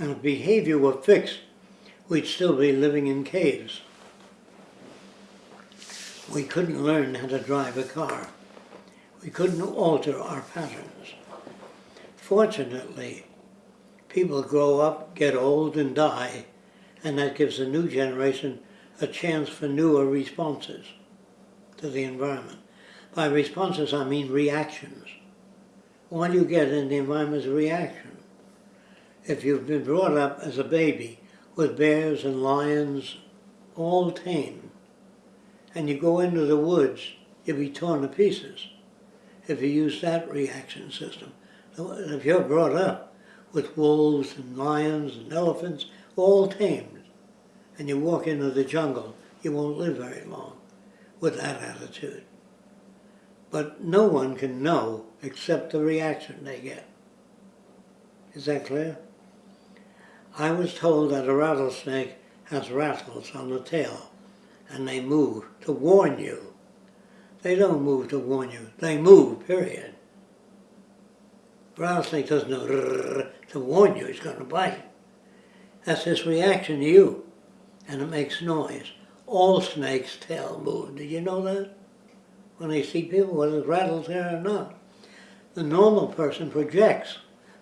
And if behavior were fixed, we'd still be living in caves. We couldn't learn how to drive a car. We couldn't alter our patterns. Fortunately, people grow up, get old, and die, and that gives the new generation a chance for newer responses to the environment. By responses, I mean reactions. All you get in the environment is reaction. If you've been brought up as a baby with bears and lions, all tame, and you go into the woods, you'll be torn to pieces if you use that reaction system. If you're brought up with wolves and lions and elephants, all tamed, and you walk into the jungle, you won't live very long with that attitude. But no one can know except the reaction they get. Is that clear? I was told that a rattlesnake has rattles on the tail and they move to warn you. They don't move to warn you. They move, period. Rattlesnake doesn't know to warn you he's going to bite. That's his reaction to you. And it makes noise. All snakes' tail move. Did you know that? When they see people, whether it rattles there or not. The normal person projects.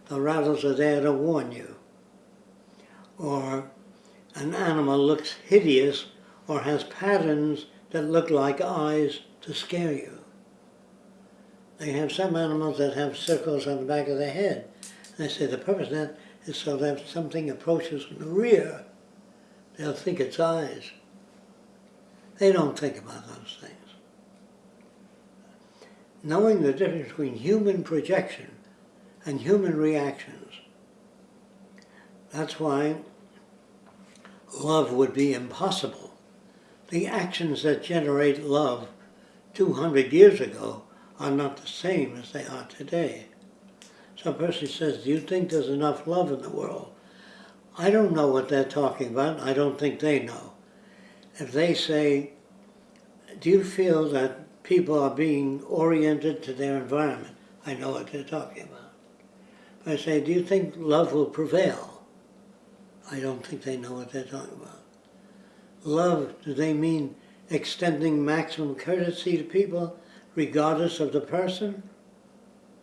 The rattles are there to warn you. Or an animal looks hideous or has patterns that look like eyes to scare you. They have some animals that have circles on the back of their head. And they say the purpose of that is so that if something approaches from the rear, they'll think it's eyes. They don't think about those things. Knowing the difference between human projection and human reactions, that's why love would be impossible. The actions that generate love 200 years ago are not the same as they are today. So a person says, do you think there's enough love in the world? I don't know what they're talking about. I don't think they know. If they say, do you feel that people are being oriented to their environment? I know what they're talking about. If I say, do you think love will prevail? I don't think they know what they're talking about. Love, do they mean extending maximum courtesy to people regardless of the person?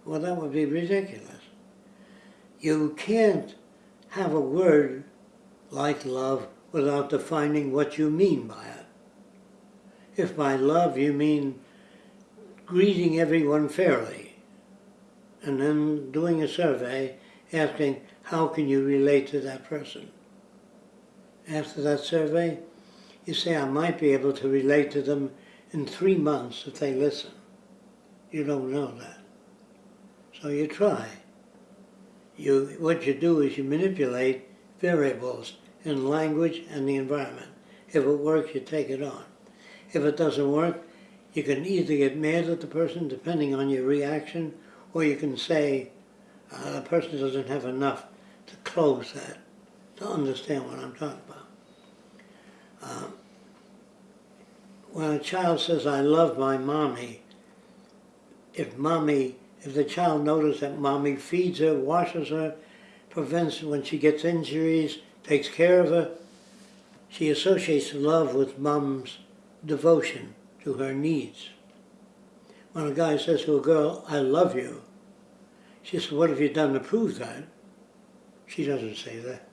Well, that would be ridiculous. You can't have a word like love without defining what you mean by it. If by love you mean greeting everyone fairly, and then doing a survey asking how can you relate to that person. After that survey, you say I might be able to relate to them in three months if they listen. You don't know that. So you try. You, what you do is you manipulate variables in language and the environment. If it works, you take it on. If it doesn't work, you can either get mad at the person, depending on your reaction, or you can say, uh, the person doesn't have enough to close that, to understand what I'm talking about. Um, when a child says, I love my mommy, if mommy, if the child notices that mommy feeds her, washes her, prevents when she gets injuries, takes care of her, she associates love with mom's devotion to her needs. When a guy says to a girl, I love you, she says, what have you done to prove that? She doesn't say that.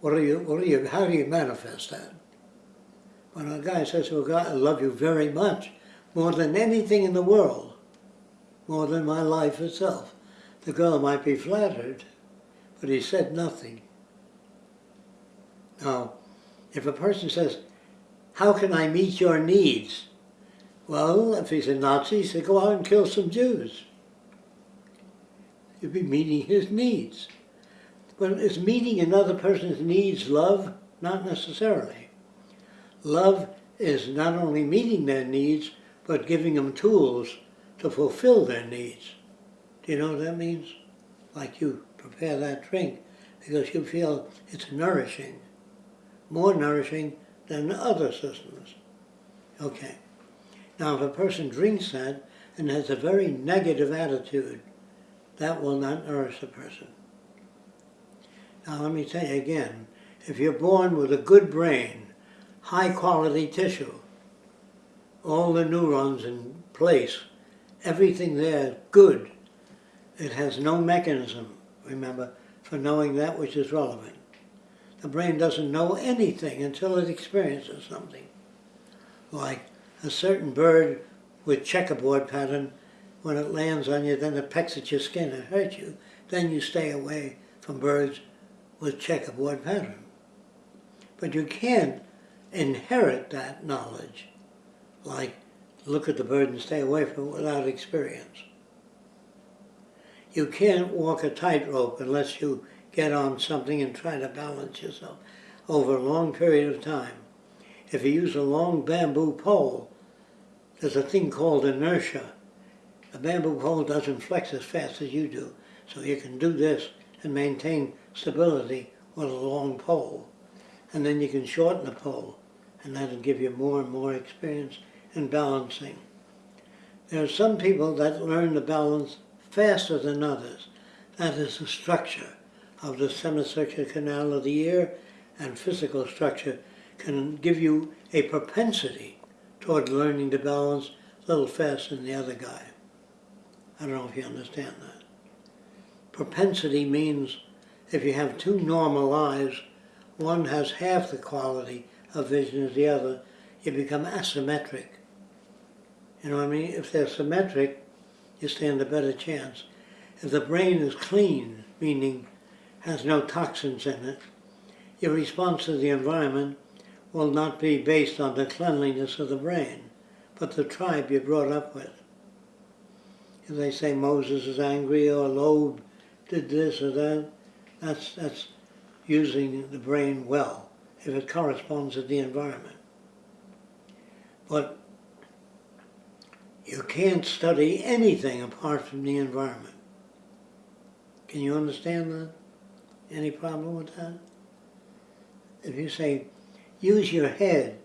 What are you, what are you, how do you manifest that? When a guy says a guy, I love you very much, more than anything in the world, more than my life itself, the girl might be flattered, but he said nothing. Now, if a person says, how can I meet your needs? Well, if he's a Nazi, he said, go out and kill some Jews. You'd be meeting his needs. But is meeting another person's needs love? Not necessarily. Love is not only meeting their needs, but giving them tools to fulfill their needs. Do you know what that means? Like you prepare that drink because you feel it's nourishing, more nourishing than other systems. Okay. Now if a person drinks that and has a very negative attitude, that will not nourish the person. Now let me tell you again, if you're born with a good brain, high quality tissue, all the neurons in place, everything there good, it has no mechanism, remember, for knowing that which is relevant. The brain doesn't know anything until it experiences something. Like a certain bird with checkerboard pattern, when it lands on you, then it pecks at your skin and hurts you. Then you stay away from birds with checkerboard pattern. But you can't inherit that knowledge, like look at the bird and stay away from it without experience. You can't walk a tightrope unless you get on something and try to balance yourself over a long period of time. If you use a long bamboo pole, there's a thing called inertia. A bamboo pole doesn't flex as fast as you do, so you can do this and maintain stability with a long pole. And then you can shorten the pole, and that'll give you more and more experience in balancing. There are some people that learn to balance faster than others. That is the structure of the semicircular canal of the ear and physical structure can give you a propensity toward learning to balance a little faster than the other guy. I don't know if you understand that. Propensity means if you have two normal eyes, one has half the quality of vision as the other, you become asymmetric. You know what I mean? If they're symmetric, you stand a better chance. If the brain is clean, meaning has no toxins in it, your response to the environment will not be based on the cleanliness of the brain, but the tribe you're brought up with. If they say Moses is angry or Loeb did this or that, that's, that's using the brain well, if it corresponds to the environment. But you can't study anything apart from the environment. Can you understand that? Any problem with that? If you say, use your head,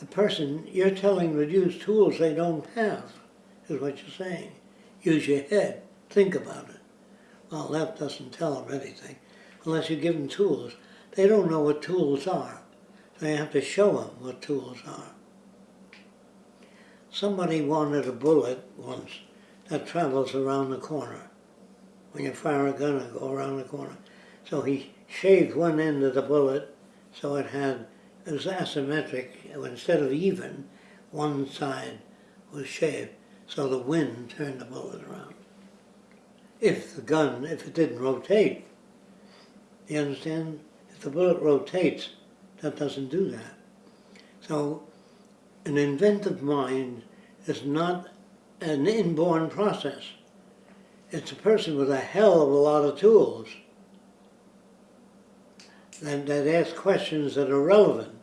a person, you're telling them to use tools they don't have, is what you're saying. Use your head, think about it. Well, that doesn't tell them anything, unless you give them tools. They don't know what tools are. They have to show them what tools are. Somebody wanted a bullet once that travels around the corner. When you fire a gun, it go around the corner. So he shaved one end of the bullet so it had it was asymmetric. Instead of even, one side was shaved, so the wind turned the bullet around. If the gun, if it didn't rotate, you understand? If the bullet rotates, that doesn't do that. So an inventive mind is not an inborn process. It's a person with a hell of a lot of tools that, that ask questions that are relevant.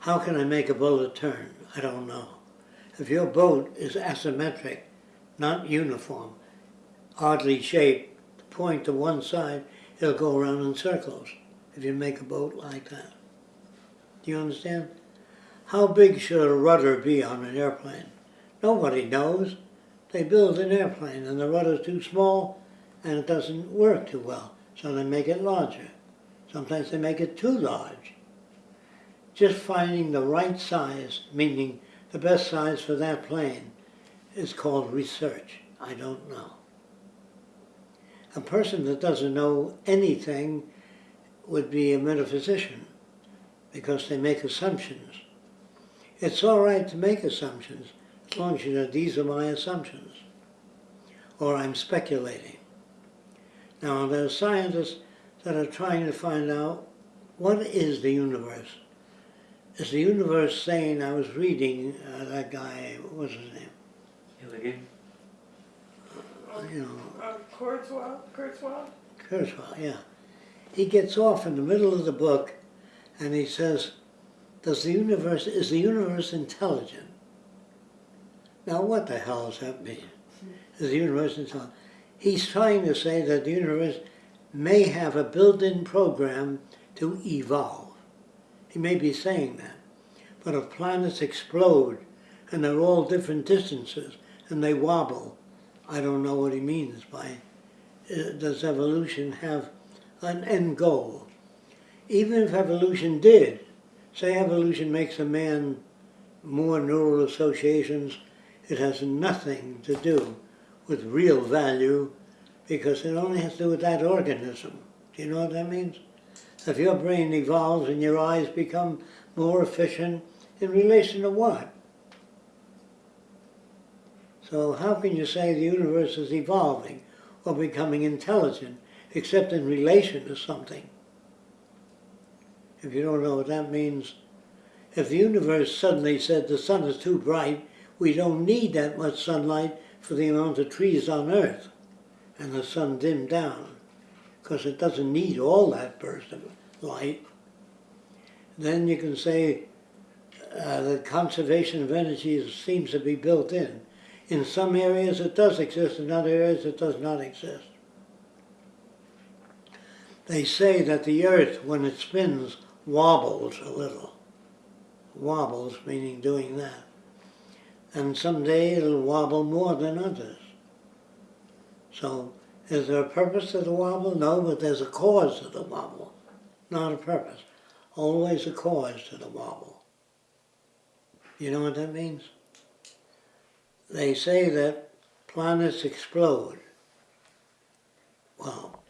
How can I make a bullet turn? I don't know. If your boat is asymmetric, not uniform, oddly shaped, point to one side, it'll go around in circles if you make a boat like that. Do you understand? How big should a rudder be on an airplane? Nobody knows. They build an airplane and the rudder's too small and it doesn't work too well, so they make it larger. Sometimes they make it too large. Just finding the right size, meaning the best size for that plane, is called research. I don't know. A person that doesn't know anything would be a metaphysician because they make assumptions. It's all right to make assumptions as long as you know these are my assumptions or I'm speculating. Now there are scientists that are trying to find out what is the universe. Is the universe saying, I was reading uh, that guy, what was his name? Gilligan? You know, Uh, Kurzweil, Kurzweil? Kurzweil, yeah. He gets off in the middle of the book and he says, does the universe, is the universe intelligent? Now what the hell does that mean? Is the universe intelligent? He's trying to say that the universe may have a built-in program to evolve. He may be saying that. But if planets explode and they're all different distances and they wobble, I don't know what he means by uh, does evolution have an end goal. Even if evolution did, say evolution makes a man more neural associations, it has nothing to do with real value because it only has to do with that organism. Do you know what that means? If your brain evolves and your eyes become more efficient in relation to what? So how can you say the universe is evolving or becoming intelligent except in relation to something? If you don't know what that means, if the universe suddenly said the sun is too bright, we don't need that much sunlight for the amount of trees on earth, and the sun dimmed down, because it doesn't need all that burst of light, then you can say uh, that conservation of energy seems to be built in. In some areas it does exist, in other areas it does not exist. They say that the earth, when it spins, wobbles a little. Wobbles, meaning doing that. And someday it'll wobble more than others. So, is there a purpose to the wobble? No, but there's a cause to the wobble, not a purpose. Always a cause to the wobble. You know what that means? They say that planets explode. Well,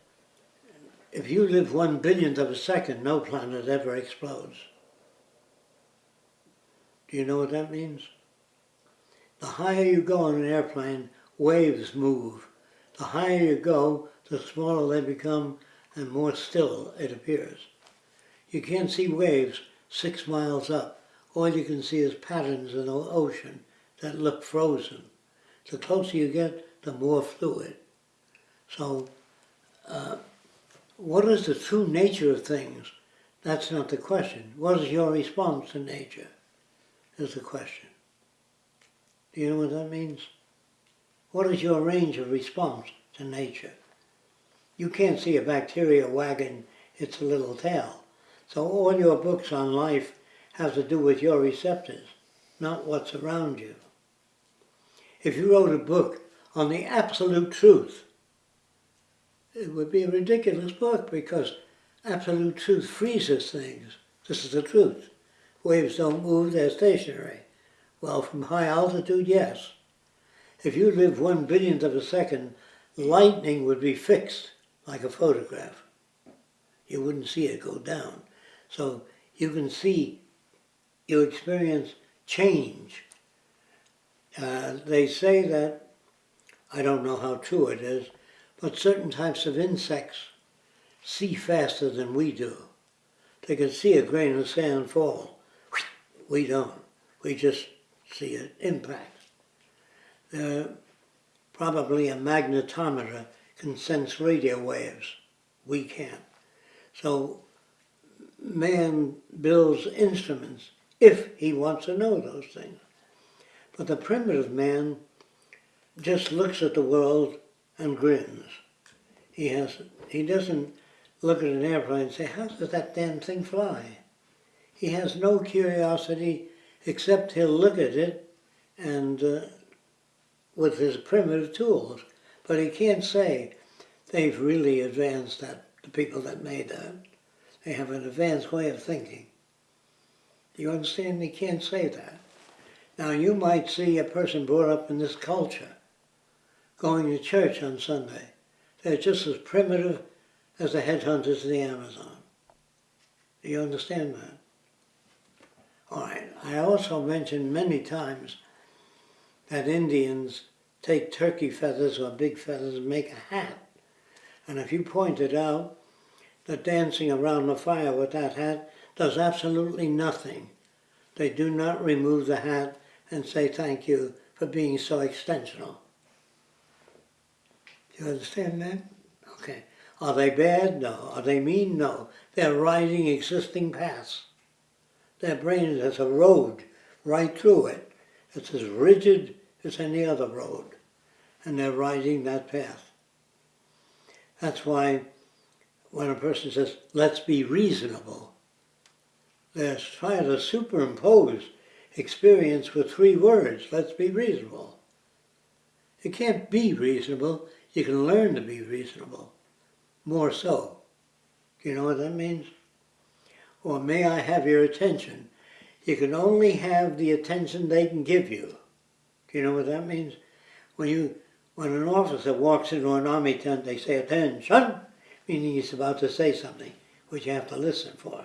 if you live one billionth of a second, no planet ever explodes. Do you know what that means? The higher you go on an airplane, waves move. The higher you go, the smaller they become and more still it appears. You can't see waves six miles up. All you can see is patterns in the ocean that look frozen. The closer you get, the more fluid. So, uh, what is the true nature of things? That's not the question. What is your response to nature? Is the question. Do you know what that means? What is your range of response to nature? You can't see a bacteria wagging its little tail. So all your books on life have to do with your receptors, not what's around you. If you wrote a book on the absolute truth, it would be a ridiculous book because absolute truth freezes things. This is the truth. Waves don't move, they're stationary. Well, from high altitude, yes. If you live one billionth of a second, lightning would be fixed like a photograph. You wouldn't see it go down. So you can see, you experience change. Uh, they say that, I don't know how true it is, but certain types of insects see faster than we do. They can see a grain of sand fall. We don't. We just see it impact. Uh, probably a magnetometer can sense radio waves. We can't. So man builds instruments if he wants to know those things. But the primitive man just looks at the world and grins. He has he doesn't look at an airplane and say, How does that damn thing fly? He has no curiosity except he'll look at it and uh, with his primitive tools. But he can't say they've really advanced that, the people that made that. They have an advanced way of thinking. You understand? He can't say that. Now you might see a person brought up in this culture going to church on Sunday. They're just as primitive as the headhunters in the Amazon. Do you understand that? All right. I also mentioned many times that Indians take turkey feathers or big feathers and make a hat. And if you pointed out that dancing around the fire with that hat does absolutely nothing, they do not remove the hat and say thank you for being so extensional. Do you understand that? Okay. Are they bad? No. Are they mean? No. They're riding existing paths. Their brain has a road right through it. It's as rigid as any other road. And they're riding that path. That's why when a person says, let's be reasonable, they're trying to superimpose experience with three words, let's be reasonable. You can't be reasonable, you can learn to be reasonable, more so. Do you know what that means? Or may I have your attention? You can only have the attention they can give you. Do you know what that means? When you when an officer walks into an army tent, they say attention, meaning he's about to say something, which you have to listen for.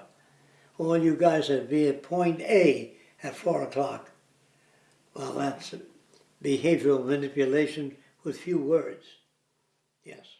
All you guys are be at point A at four o'clock. Well, that's behavioral manipulation with few words. Yes.